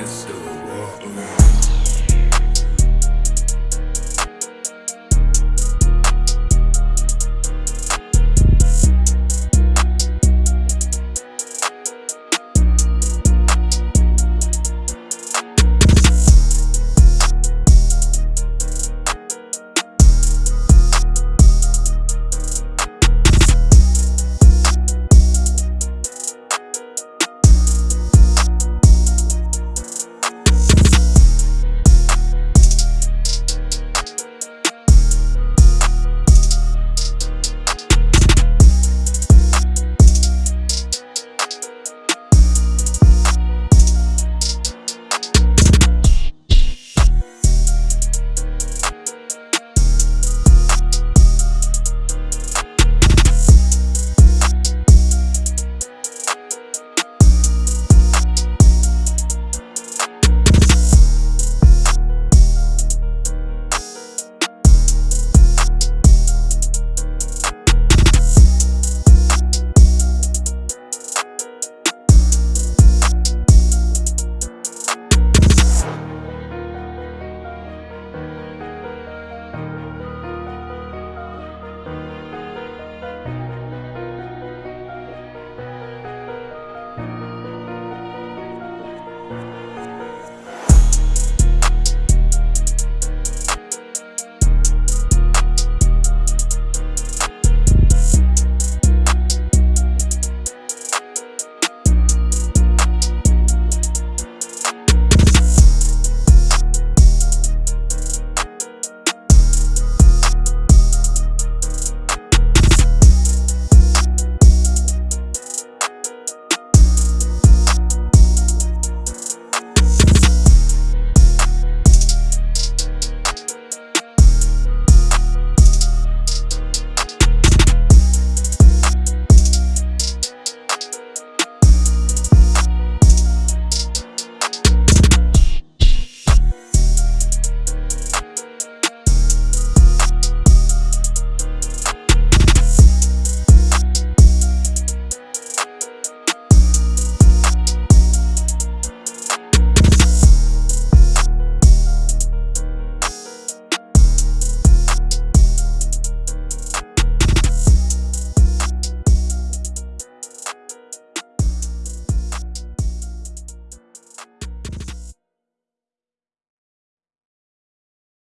restored.